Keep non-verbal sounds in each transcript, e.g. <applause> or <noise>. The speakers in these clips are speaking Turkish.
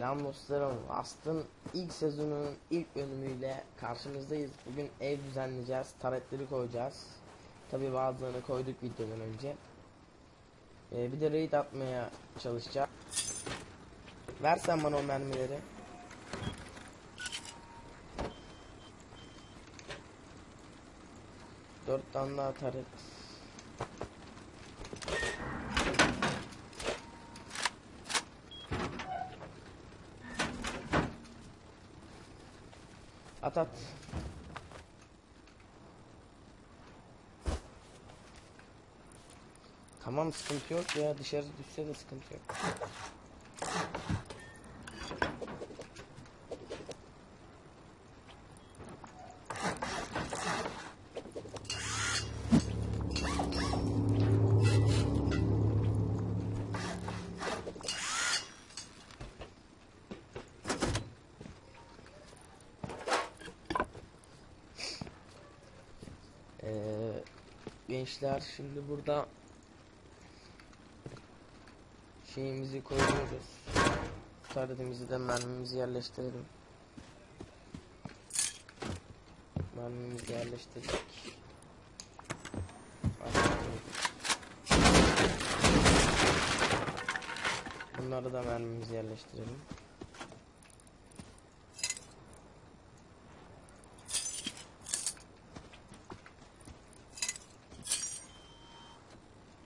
Selam dostlarım. Astın ilk sezonunun ilk bölümüyle karşınızdayız. Bugün ev düzenleyeceğiz. Taretleri koyacağız. Tabi bazılarını koyduk videodan önce. Ee, bir de raid atmaya çalışacağım. Versen bana o mermileri. Dört tane daha taret. At at. Tamam sıkıntı yok ya dışarı düşse de sıkıntı yok. Ee, gençler şimdi burada şeyimizi koyuyoruz. Taredimizi de mermimizi yerleştirelim. Mermimizi yerleştirdik. Bunları da mermimizi yerleştirelim.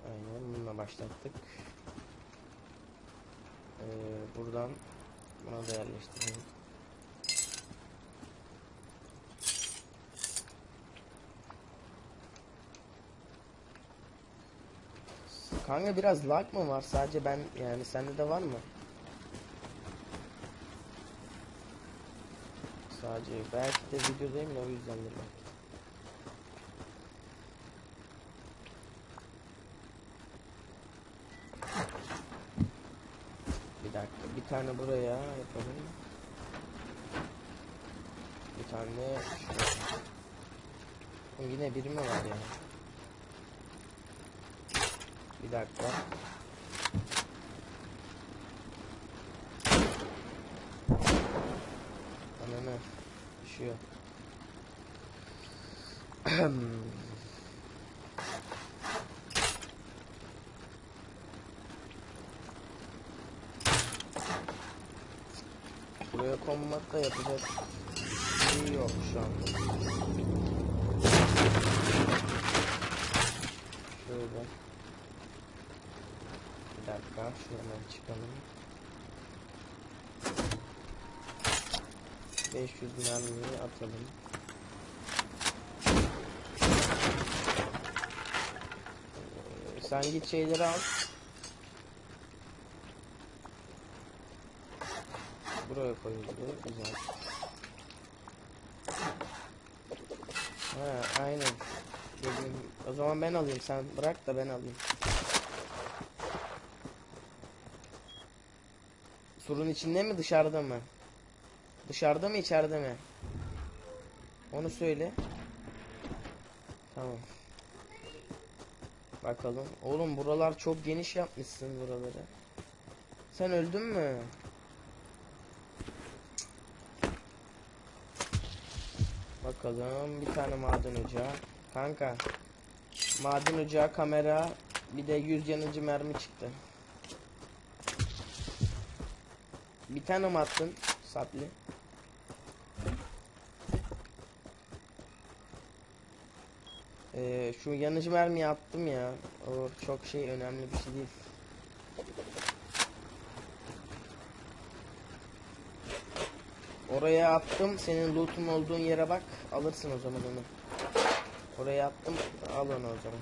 Aynen başlattık. Ee, buradan buna da yerleştirelim. Kanka biraz lag mı var sadece ben yani sende de var mı? Sadece belki de videodayım da o yüzdendir belki. Bir dakika bir tane buraya yapalım. Bir tane Yine biri mi var ya? Bir dakika. Ananı düşüyor. <clears throat> Buraya konmakta yapacak bir şey yok şu anda. Şöyle. Bir dakika şuradan çıkalım. 500 mermiyi atalım. Ee, Sen git şeyleri al. Buraya koyuldu. Güzel. Ha, aynen. Dedim, o zaman ben alayım. Sen bırak da ben alayım. Surun içinde mi dışarıda mı? Dışarıda mı içeride mi? Onu söyle. Tamam. Bakalım. Oğlum buralar çok geniş yapmışsın buraları. Sen öldün mü? Bakalım bir tane maden ocağı. Kanka. Maden ocağı kamera bir de 100 yanıcı mermi çıktı. Bir tane mi attın sapli? Ee, şu yanıcı mermiyi attım ya. O çok şey önemli bir şey değil. Oraya attım. Senin loot'un olduğun yere bak. Alırsın o zaman onu. Oraya attım. Al onu o zaman.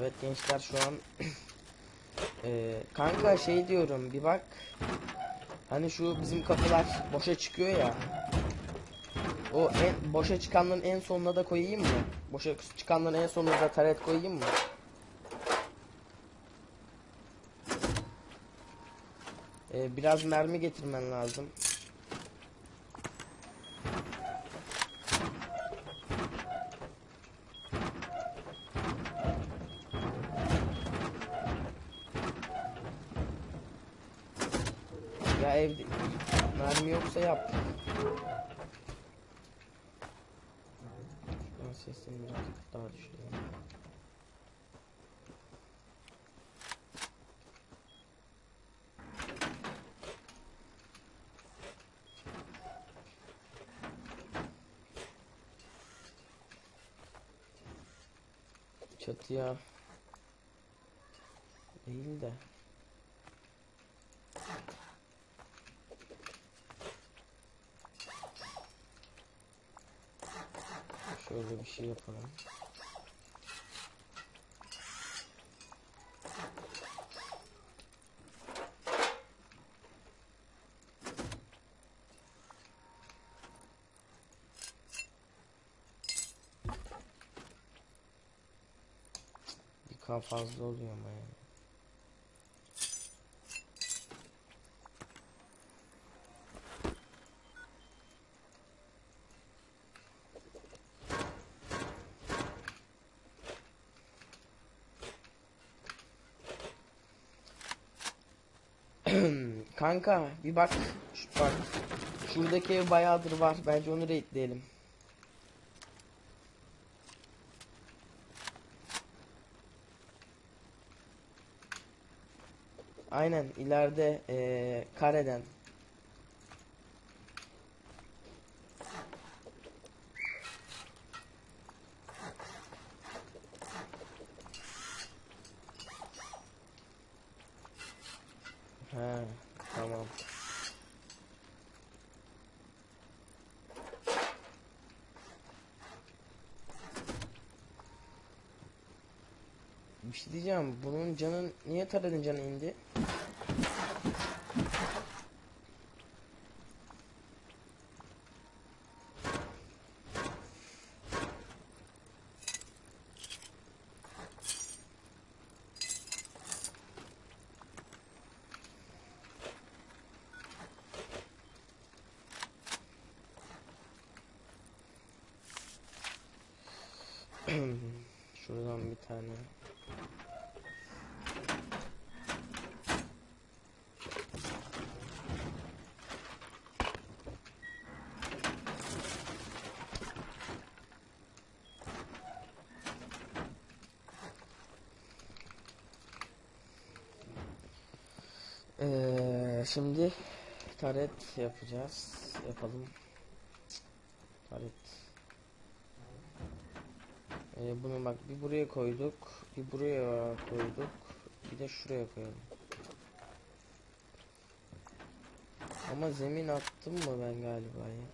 Evet gençler şu an Ee, <clears throat> kanka şey diyorum bir bak hani şu bizim kapılar boşa çıkıyor ya o en boşa çıkanların en sonuna da koyayım mı? Boşa çıkanların en sonuna da taret koyayım mı? Ee, biraz mermi getirmen lazım. Ya evde mermi yoksa yap. Ben sesini birazcık daha düşüreyim. Çatıya değil de şöyle bir şey yapalım. Bir K fazla oluyor ama yani. Kanka bir bak. Şu, bak. Şuradaki ev bayağıdır var. Bence onu raidleyelim. Aynen ileride eee kareden. He, tamam. Bir şey diyeceğim. Bunun canın niye taradın canı indi? <clears throat> Şuradan bir tane. Ee, şimdi taret yapacağız. Yapalım. Taret. Ee, bunu bak bir buraya koyduk, bir buraya koyduk, bir de şuraya koyalım. Ama zemin attım mı ben galiba ya?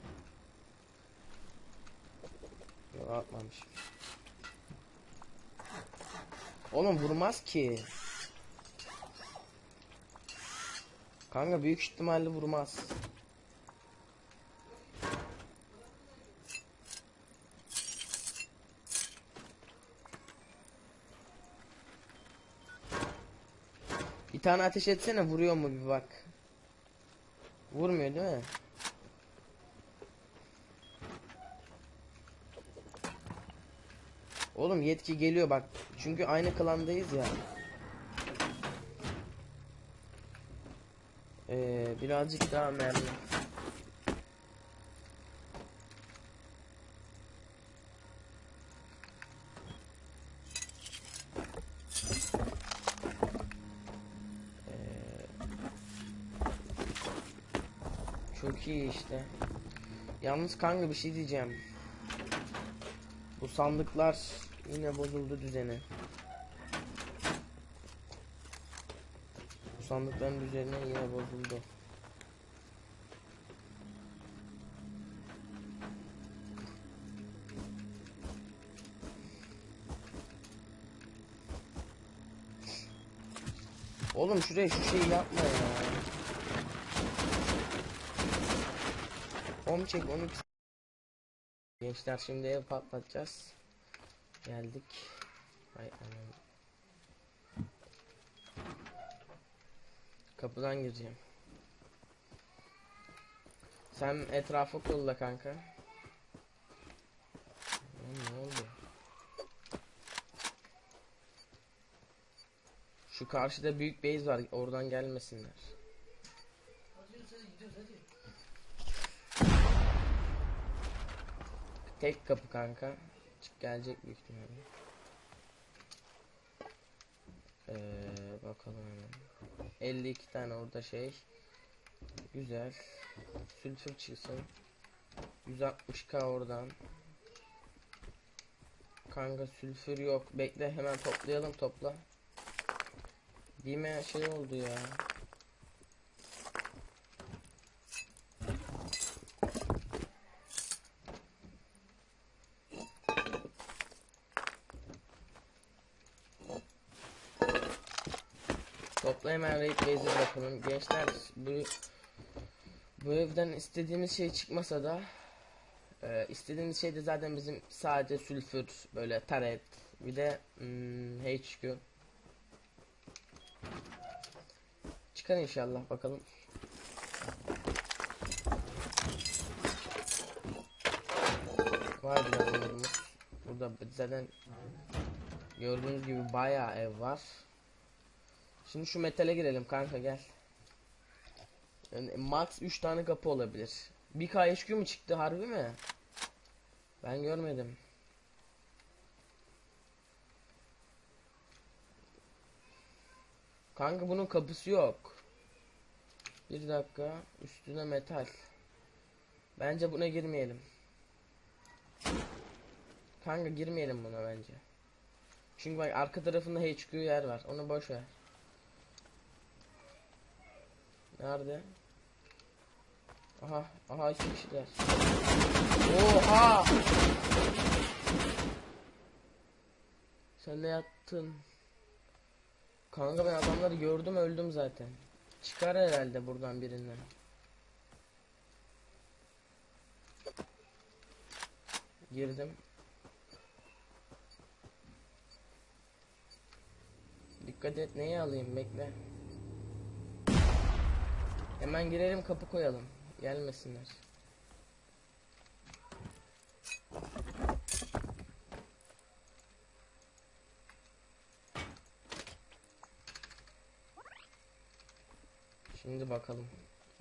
Yok atmamışım. Oğlum vurmaz ki. Kanka büyük ihtimalle vurmaz. Bir tane ateş etsene vuruyor mu bir bak. Vurmuyor değil mi? Oğlum yetki geliyor bak. Çünkü aynı klandayız ya. Ee, birazcık daha mermi. Ee, Çok iyi işte. Yalnız kanka bir şey diyeceğim. Bu sandıklar yine bozuldu düzeni. Sandıkların düzeni yine bozuldu. Oğlum şuraya şu şeyi yapma ya. Onu çek onu. Gençler şimdi ev patlatacağız. Geldik. Ay anam. Kapıdan gireceğim. Sen etrafı kolla kanka. Lan ne oldu? Şu karşıda büyük base var. Oradan gelmesinler. Tek kapı kanka. Çık gelecek büyük ihtimalle. Ee, bakalım hemen. 52 tane orada şey. Güzel. Sülfür çıksın. 160k oradan. Kanka sülfür yok. Bekle hemen toplayalım topla. Dime şey oldu ya. Topla hemen bakalım. Gençler bu bu evden istediğimiz şey çıkmasa da e, istediğimiz şey de zaten bizim sadece sülfür böyle taret bir de hmm, HQ çıkar inşallah bakalım. Var biraz. Burada zaten gördüğünüz gibi bayağı ev var. Şimdi şu metale girelim kanka gel. Yani max 3 tane kapı olabilir. Bir KHQ mu çıktı harbi mi? Ben görmedim. Kanka bunun kapısı yok. Bir dakika. Üstüne metal. Bence buna girmeyelim. Kanka girmeyelim buna bence. Çünkü bak arka tarafında HQ yer var. Onu boş ver. Nerede? Aha, aha iki kişiler. Oha! Sen ne yattın? Kanka ben adamları gördüm öldüm zaten. Çıkar herhalde buradan birinden. Girdim. Dikkat et neyi alayım bekle. Hemen girelim kapı koyalım. Gelmesinler. Şimdi bakalım.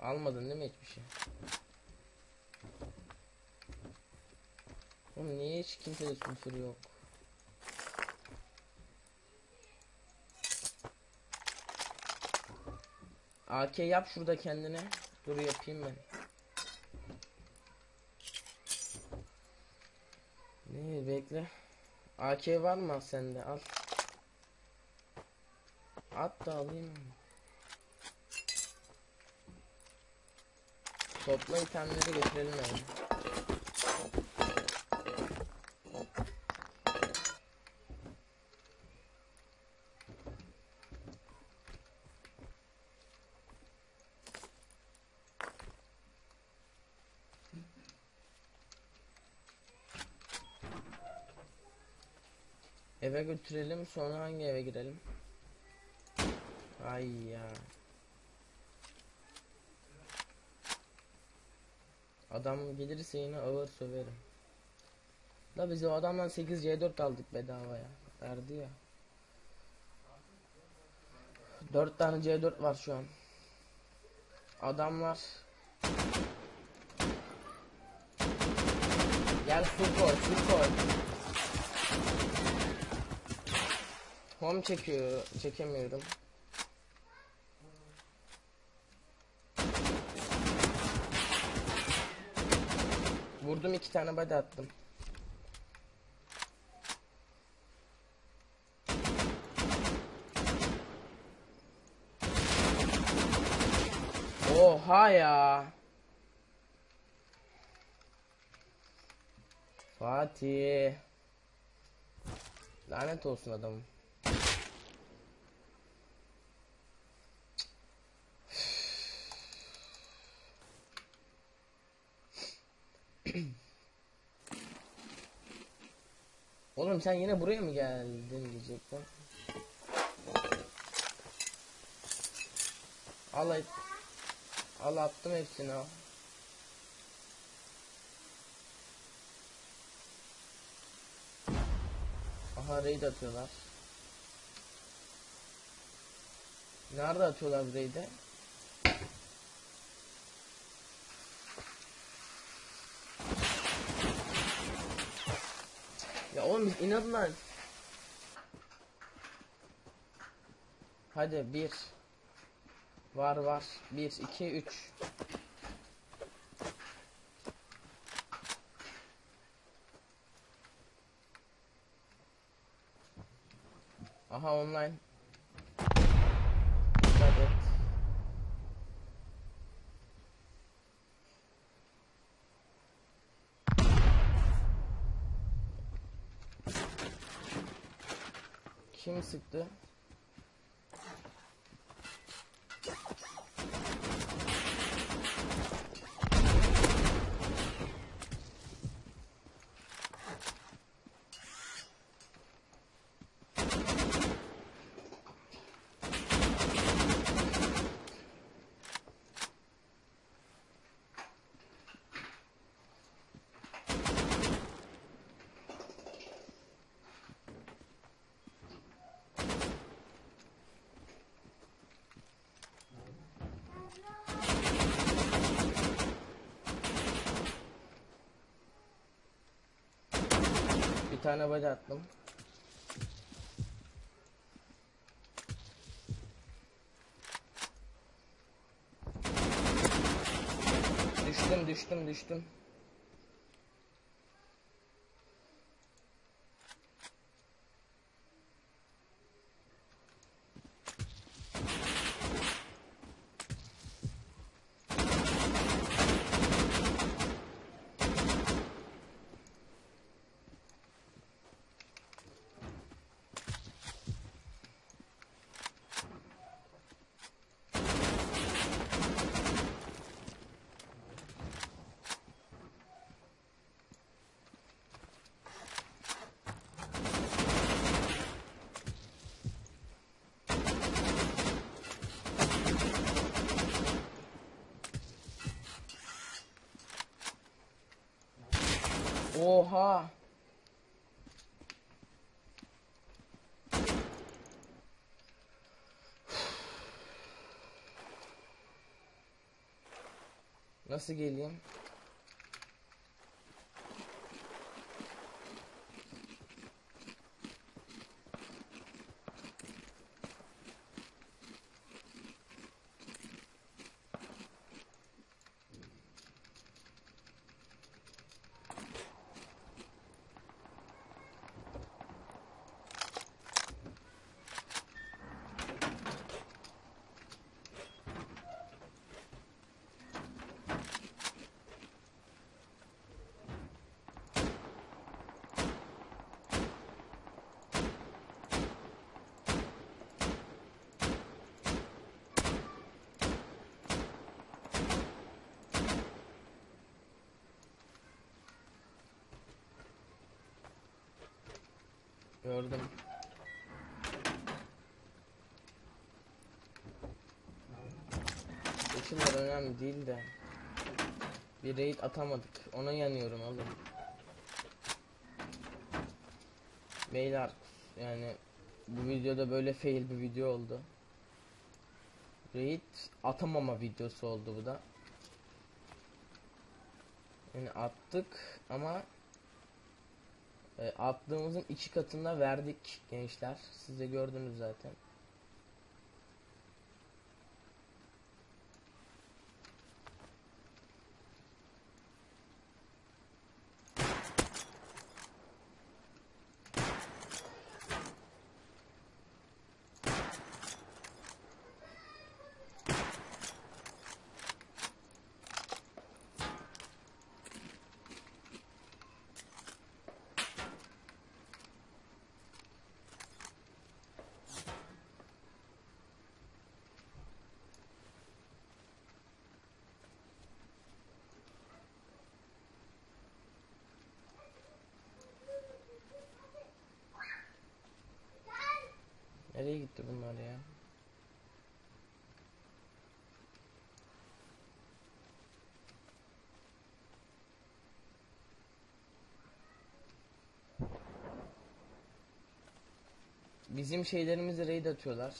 Almadın değil mi hiçbir şey? Oğlum niye hiç kimsede sülfür yok? AK yap şurada kendine. Dur yapayım ben. Ne bekle. AK var mı sende? Al. At da alayım. Topla itemleri getirelim yani. Eve götürelim sonra hangi eve girelim? Ay ya. Adam gelirse yine ağır söverim. Da biz o adamdan 8 C4 aldık bedavaya. Verdi ya. 4 tane C4 var şu an. Adamlar. Gel su koy, Home çekiyor, çekemiyorum. Vurdum iki tane body attım. Oha ya. Fatih. Lanet olsun adamım. Oğlum sen yine buraya mı geldin diyecektim. Al. Al attım hepsini al. Aha raid atıyorlar. Nerede atıyorlar raid'i? Ya oğlum inatla. Hadi bir. Var var. Bir, iki, üç. Aha online. Dikkat et. Kim sıktı? Bir tane body attım. Düştüm düştüm düştüm. Oha. Nasıl geleyim? Gördüm. Seçimler önemli değil de. Bir raid atamadık. Ona yanıyorum oğlum. Beyler yani bu videoda böyle fail bir video oldu. Raid atamama videosu oldu bu da. Yani attık ama e, attığımızın iki katında verdik gençler. Siz de gördünüz zaten. Bizim şeylerimizi raid atıyorlar.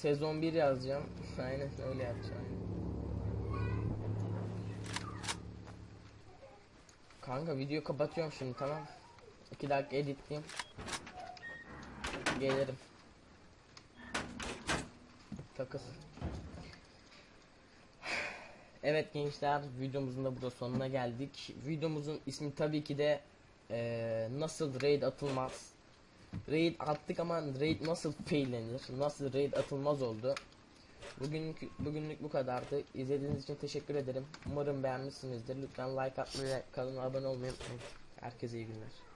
sezon 1 yazacağım. <laughs> Aynen öyle yapacağım. Kanka videoyu kapatıyorum şimdi tamam. 2 dakika editleyeyim. Gelirim. Takız. Evet gençler videomuzun da burada sonuna geldik. Videomuzun ismi tabii ki de eee, nasıl raid atılmaz. Raid attık ama raid nasıl faillenir, nasıl raid atılmaz oldu. Bugünkü, bugünlük bu kadardı. İzlediğiniz için teşekkür ederim. Umarım beğenmişsinizdir. Lütfen like atmayı ve kanala abone olmayı unutmayın. Herkese iyi günler.